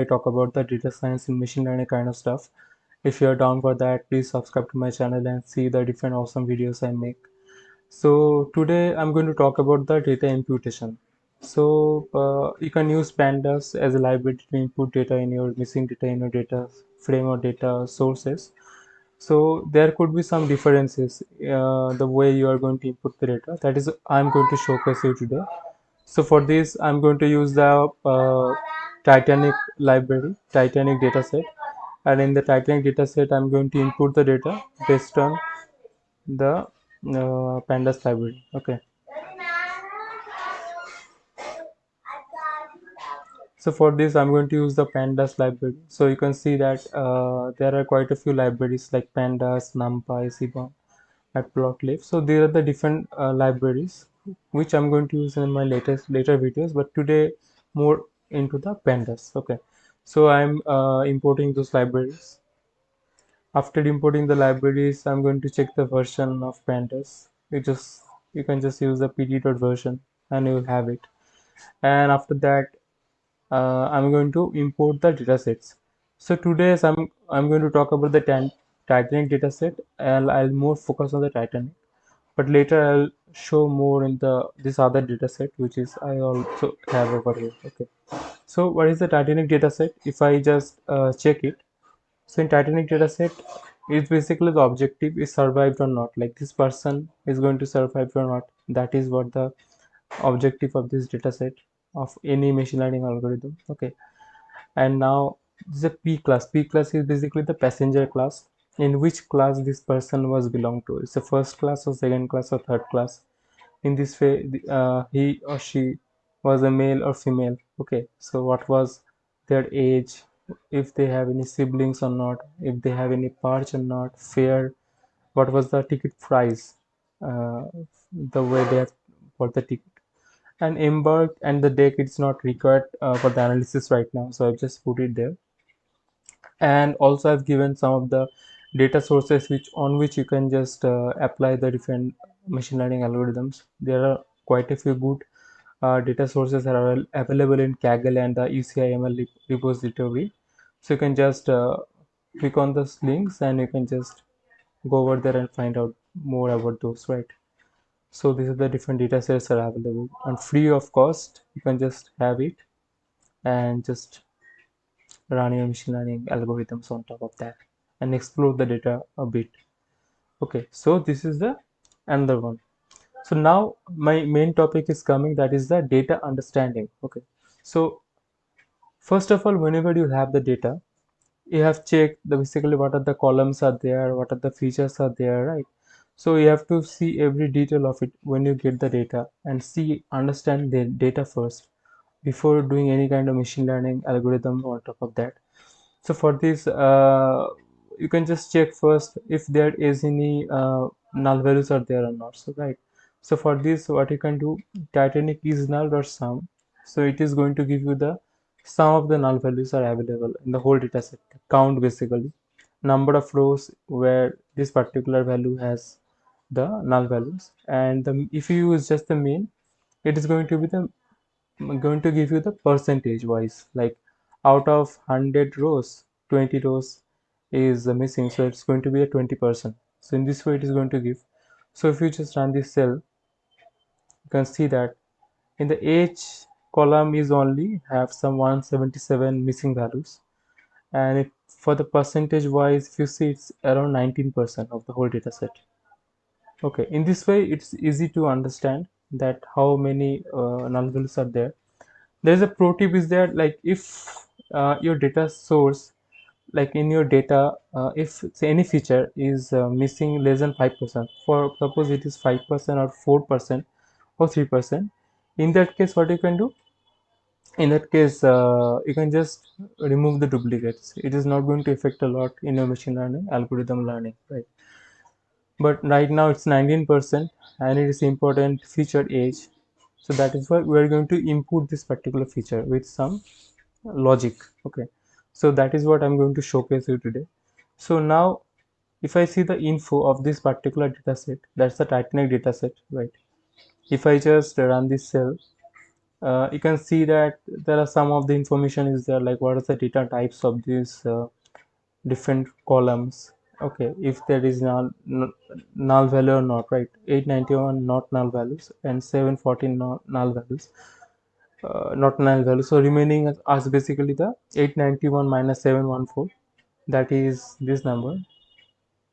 I talk about the data science and machine learning kind of stuff. If you're down for that, please subscribe to my channel and see the different awesome videos I make. So today I'm going to talk about the data imputation. So uh, you can use pandas as a library to input data in your missing data in your data frame or data sources. So there could be some differences uh, the way you are going to input the data. That is I'm going to showcase you today. So for this I'm going to use the uh, Titanic library, Titanic dataset. And in the Titanic dataset, I'm going to input the data based on the uh, pandas library. Okay. So for this, I'm going to use the pandas library. So you can see that uh, there are quite a few libraries like pandas, numpy, seaborn, matplotlib. So these are the different uh, libraries which I'm going to use in my latest later videos. But today, more into the pandas okay. So i'm uh, importing those libraries. After importing the libraries i'm going to check the version of pandas you just you can just use the pd version and you will have it. And after that uh, i'm going to import the datasets so today i'm i'm going to talk about the titanic dataset and i'll more focus on the titanic but later i'll show more in the this other dataset which is i also have over here okay so what is the Titanic dataset? If I just uh, check it, so in Titanic dataset, it's basically the objective is survived or not. Like this person is going to survive or not. That is what the objective of this dataset of any machine learning algorithm. Okay, and now this is a P class. P class is basically the passenger class in which class this person was belong to. It's the first class or second class or third class. In this way, uh, he or she was a male or female. Okay so what was their age? If they have any siblings or not? If they have any parch or not? Fare? What was the ticket price? Uh, the way they have bought the ticket. And embark and the deck it's not required uh, for the analysis right now so i've just put it there. And also i've given some of the data sources which on which you can just uh, apply the different machine learning algorithms there are quite a few good uh, data sources that are available in Kaggle and the UCIML repository. So you can just uh, click on those links and you can just go over there and find out more about those, right? So these are the different data sets that are available and free of cost. You can just have it and just run your machine learning algorithms on top of that and explore the data a bit. Okay, so this is the another one. So now my main topic is coming that is the data understanding. Okay so first of all whenever you have the data you have checked the basically what are the columns are there what are the features are there right? So you have to see every detail of it when you get the data and see understand the data first before doing any kind of machine learning algorithm on top of that. So for this uh, you can just check first if there is any uh, null values are there or not. So right. So for this what you can do titanic is null or sum. So it is going to give you the sum of the null values are available in the whole data set. Count basically. Number of rows where this particular value has the null values. And the, if you use just the mean it is going to be the going to give you the percentage wise. Like out of 100 rows 20 rows is missing so it's going to be a 20 percent. So in this way it is going to give. So if you just run this cell you can see that in the age column is only have some 177 missing values. And it, for the percentage wise if you see it's around 19 percent of the whole data set. Okay in this way it's easy to understand that how many uh, null values are there. There's a pro tip is there like if uh, your data source like in your data uh, if any feature is uh, missing less than 5% for suppose it is 5% or 4% or 3% in that case what you can do? In that case uh, you can just remove the duplicates. It is not going to affect a lot in your machine learning algorithm learning right? But right now it's 19% and it is important feature age. So that is why we are going to input this particular feature with some logic okay so that is what i'm going to showcase you today. So now if i see the info of this particular dataset that's the titanic dataset right? If I just run this cell uh, you can see that there are some of the information is there like what are the data types of these uh, different columns. Okay if there is null, null value or not right? 891 not null values and 714 not null values uh, not null value. So remaining as basically the 891 minus 714 that is this number.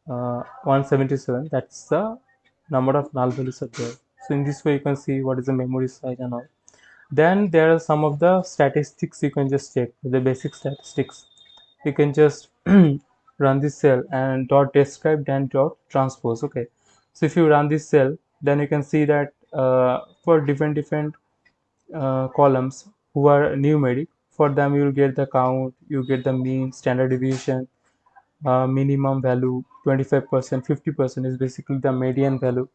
Uh, 177 that's the number of null values are there. So in this way you can see what is the memory size and all. Then there are some of the statistics you can just check. The basic statistics. You can just run this cell and dot describe then dot transpose. Okay. So if you run this cell then you can see that uh, for different different uh, columns who are numeric. For them you will get the count you get the mean standard deviation uh, minimum value 25 percent 50 percent is basically the median value.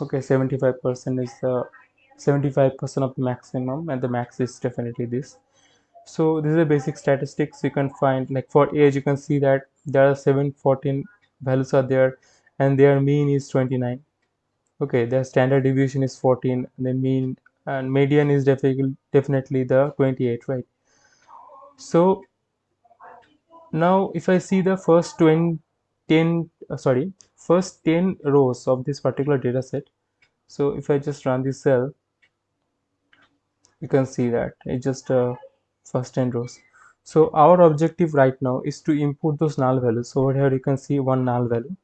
Okay 75 percent is the 75 percent of the maximum and the max is definitely this. So this is a basic statistics. You can find like for age you can see that there are 714 values are there and their mean is 29 okay their standard deviation is 14 and the mean and median is definitely definitely the 28 right? So now if i see the first 20 10 uh, sorry first 10 rows of this particular data set so if i just run this cell you can see that it's just uh, first 10 rows. So our objective right now is to input those null values. So over here you can see one null value.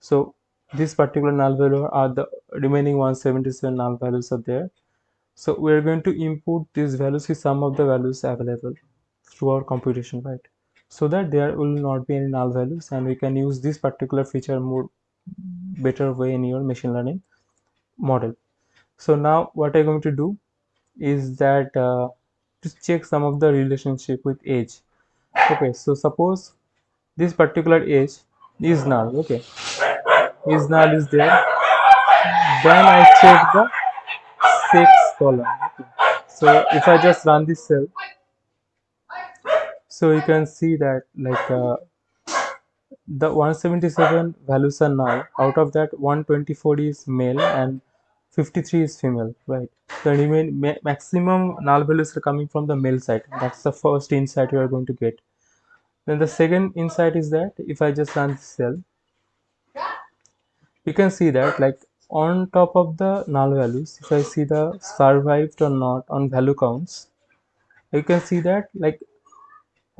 So this particular null value are the remaining 177 null values are there so we're going to input these values with some of the values available through our computation right? So that there will not be any null values and we can use this particular feature more better way in your machine learning model. So now what i'm going to do is that uh, to check some of the relationship with age. Okay so suppose this particular age is null okay? Is null is there. Then i check the sex column so if i just run this cell so you can see that like uh, the 177 values are null out of that 124 is male and 53 is female right? The ma maximum null values are coming from the male side. That's the first insight you are going to get. Then the second insight is that if i just run this cell you can see that like on top of the null values if i see the survived or not on value counts you can see that like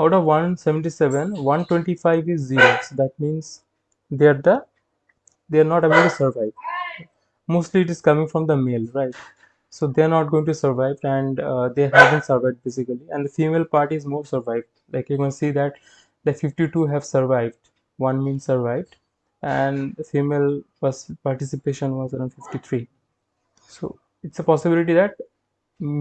out of 177 125 is zero. So that means they are the they are not able to survive. Mostly it is coming from the male right? So they are not going to survive and uh, they haven't survived basically. And the female part is more survived. Like you can see that the 52 have survived. One means survived and female participation was around 53 so it's a possibility that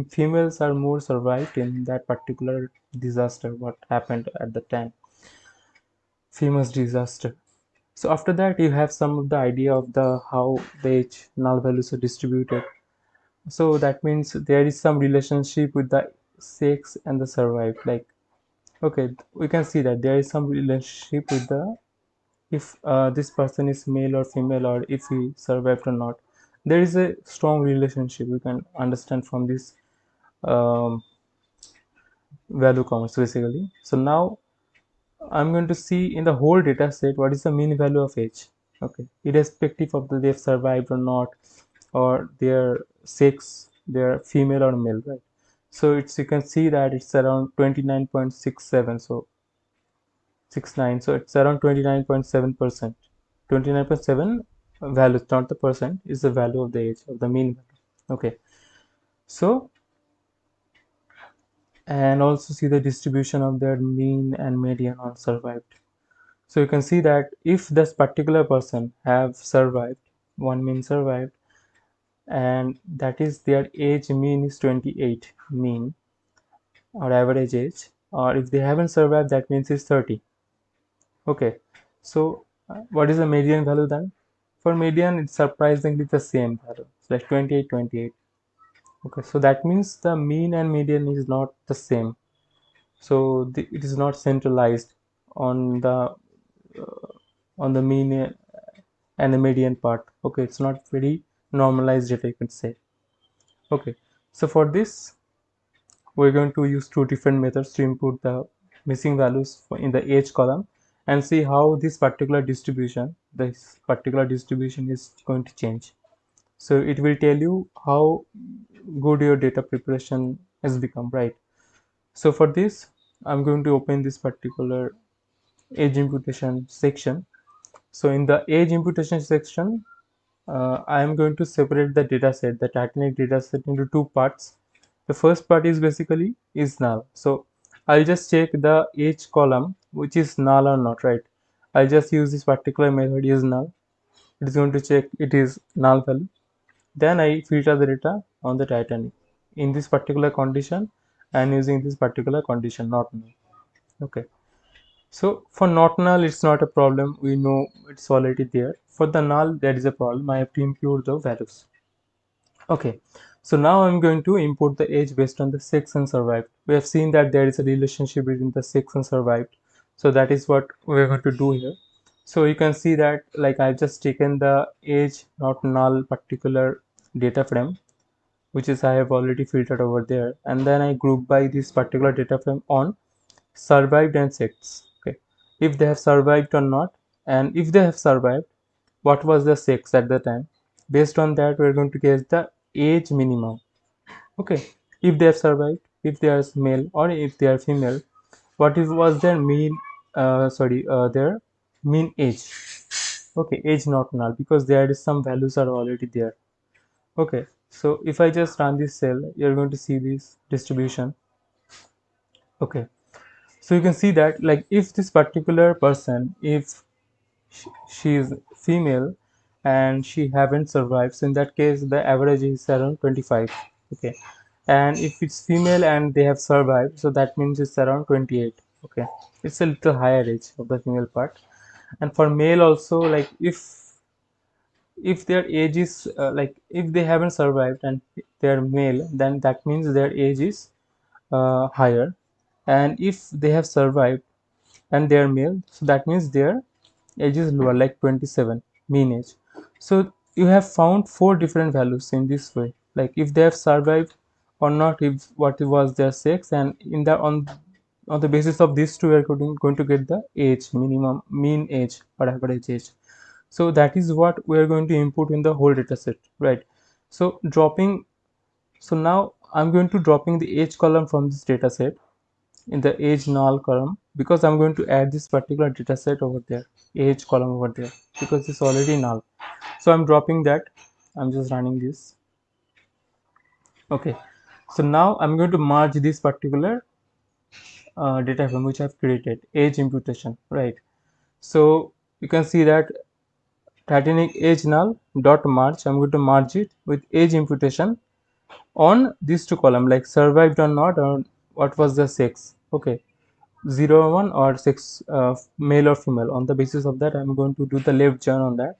females are more survived in that particular disaster what happened at the time. Famous disaster. So after that you have some of the idea of the how the null values are distributed. So that means there is some relationship with the sex and the survived like okay we can see that there is some relationship with the if uh, this person is male or female or if he survived or not. There is a strong relationship we can understand from this um, value counts basically. So now i'm going to see in the whole data set what is the mean value of age. Okay. Irrespective of the they've survived or not or their sex they're female or male right? So it's you can see that it's around 29.67 so 69 so it's around 29.7 percent. 29.7 value not the percent is the value of the age of the mean value. Okay. So and also see the distribution of their mean and median on survived. So you can see that if this particular person have survived one mean survived and that is their age mean is 28 mean or average age or if they haven't survived that means it's 30 okay. So uh, what is the median value then? For median it's surprisingly the same value. It's like 28 28 okay. So that means the mean and median is not the same. So the, it is not centralized on the uh, on the mean and the median part. Okay. It's not very normalized data you can say. Okay. So for this we're going to use two different methods to input the missing values in the age column and see how this particular distribution this particular distribution is going to change. So it will tell you how good your data preparation has become right? So for this i'm going to open this particular age imputation section. So in the age imputation section uh, i am going to separate the data set the titanic data set into two parts. The first part is basically is null. So i'll just check the age column which is null or not right? I'll just use this particular method is null. It is going to check it is null value. Then I filter the data on the Titanic in this particular condition and using this particular condition not null. Okay. So for not null it's not a problem. We know it's already there. For the null there is a problem. I have to impute the values. Okay. So now I'm going to import the age based on the sex and survived. We have seen that there is a relationship between the sex and survived so that is what we're going to do here. So you can see that like I've just taken the age not null particular data frame which is I have already filtered over there. And then I group by this particular data frame on survived and sex okay? If they have survived or not and if they have survived what was the sex at the time? Based on that we're going to get the age minimum okay? If they have survived if they are male or if they are female what is was their mean uh, sorry uh, their mean age. Okay age not null because there is some values are already there. Okay so if i just run this cell you're going to see this distribution. Okay so you can see that like if this particular person if she is female and she haven't survived so in that case the average is around 25 okay and if it's female and they have survived so that means it's around 28 okay. It's a little higher age of the female part. And for male also like if if their age is uh, like if they haven't survived and they're male then that means their age is uh, higher. And if they have survived and they are male so that means their age is lower like 27 mean age. So you have found four different values in this way. Like if they have survived or not if what was their sex and in the on on the basis of these two we are going, going to get the age minimum mean age or average age. So that is what we are going to input in the whole data set right? So dropping so now i'm going to dropping the age column from this data set in the age null column because i'm going to add this particular data set over there age column over there because it's already null. So i'm dropping that. I'm just running this. Okay. So now i'm going to merge this particular uh, data frame which i've created age imputation right so you can see that Titanic age null dot merge. I'm going to merge it with age imputation on these two column like survived or not or what was the sex. Okay, zero or one or sex uh, male or female. On the basis of that, I'm going to do the left join on that,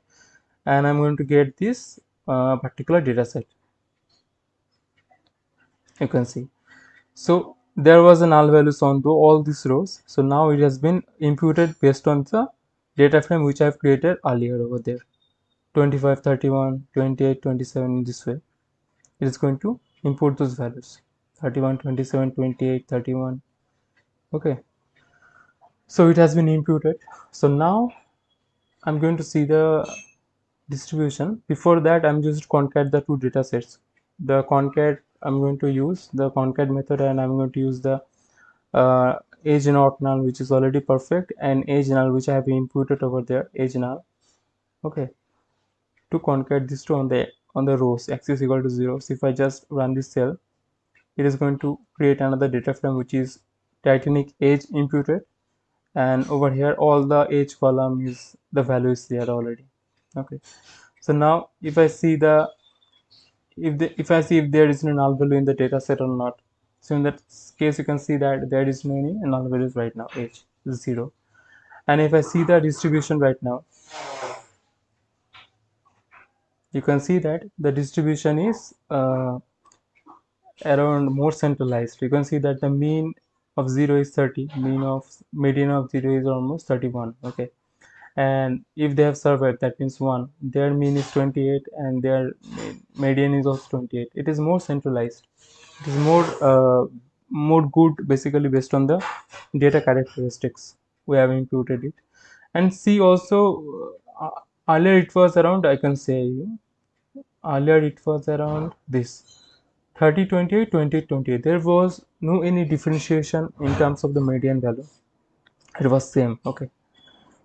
and I'm going to get this uh, particular data set. You can see. So there was a null values on to all these rows. So now it has been imputed based on the data frame which I've created earlier over there. 25 31 28 27 in this way. It is going to import those values. 31 27 28 31 okay. So it has been imputed. So now i'm going to see the distribution. Before that i'm just concat the two data sets. The concat i'm going to use the concat method and i'm going to use the uh, age not null which is already perfect and age null which I have inputted over there age null okay. To concat this two on the on the rows axis equal to 0 so if I just run this cell it is going to create another data frame which is Titanic age imputed. And over here all the age column is the value is there already. Okay. So now if I see the if the if I see if there is no null value in the data set or not. So in that case you can see that there is no any null values right now h is zero. And if i see the distribution right now you can see that the distribution is uh, around more centralized. You can see that the mean of 0 is 30 mean of median of 0 is almost 31 okay and if they have survived that means 1 their mean is 28 and their median is also 28 it is more centralized. It is more uh, more good basically based on the data characteristics. We have imputed it. And see also uh, earlier it was around i can say earlier it was around this 30 28 20 28 there was no any differentiation in terms of the median value. It was same okay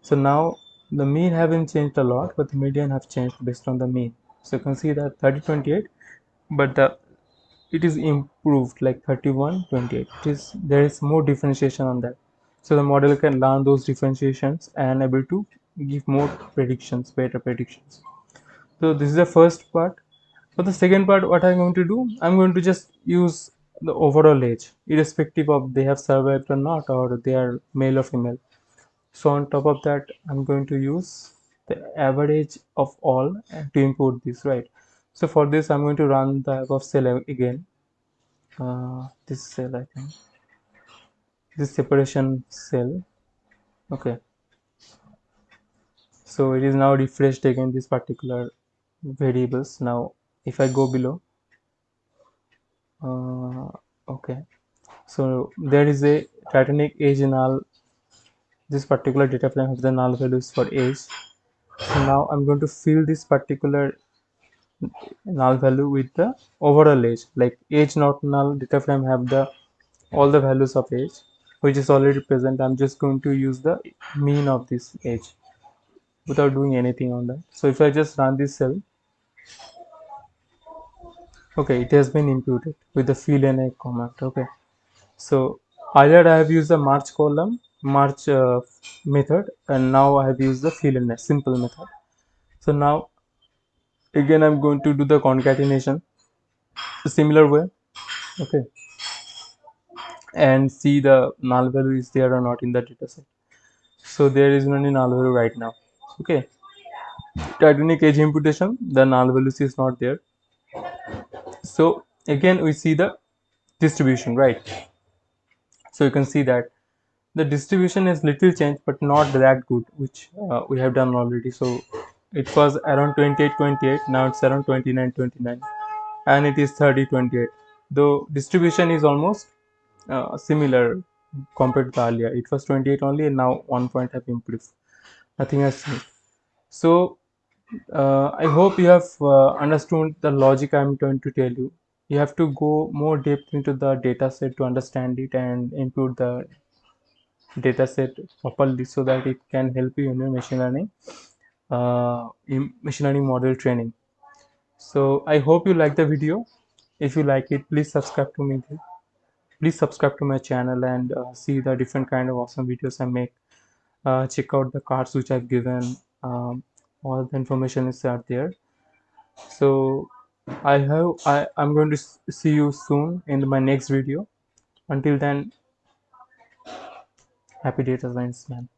so now the mean haven't changed a lot but the median have changed based on the mean. So you can see that 30 28 but the it is improved like 31 28 it is there is more differentiation on that. So the model can learn those differentiations and able to give more predictions better predictions. So this is the first part. For the second part what i'm going to do i'm going to just use the overall age irrespective of they have survived or not or they are male or female so on top of that i'm going to use the average of all to import this right? So for this i'm going to run the above cell again. Uh, this cell i think. This separation cell. Okay. So it is now refreshed again this particular variables. Now if i go below uh, okay. So there is a titanic age this particular data frame has the null values for age so now i'm going to fill this particular null value with the overall age like age not null data frame have the all the values of age which is already present. I'm just going to use the mean of this age without doing anything on that. So if i just run this cell okay it has been imputed with the fillna command okay. So earlier i have used the march column march uh, method and now i have used the fillna simple method. So now again i'm going to do the concatenation. Similar way okay? And see the null value is there or not in the data set. So there is no null value right now okay? Titanic age imputation the null values is not there. So again we see the distribution right? So you can see that the distribution is little change but not that good which uh, we have done already. So it was around 28 28 now it's around 29 29 and it is 30 28 though distribution is almost uh, similar compared to earlier. It was 28 only and now one point have improved. Nothing has changed. So uh, I hope you have uh, understood the logic I'm going to tell you. You have to go more depth into the data set to understand it and input the data set properly so that it can help you in your machine learning uh, in machine learning model training. So I hope you like the video. If you like it, please subscribe to me. Please subscribe to my channel and uh, see the different kind of awesome videos I make. Uh, check out the cards which I've given. Um, all the information is out there so i have i i'm going to see you soon in my next video until then happy data science man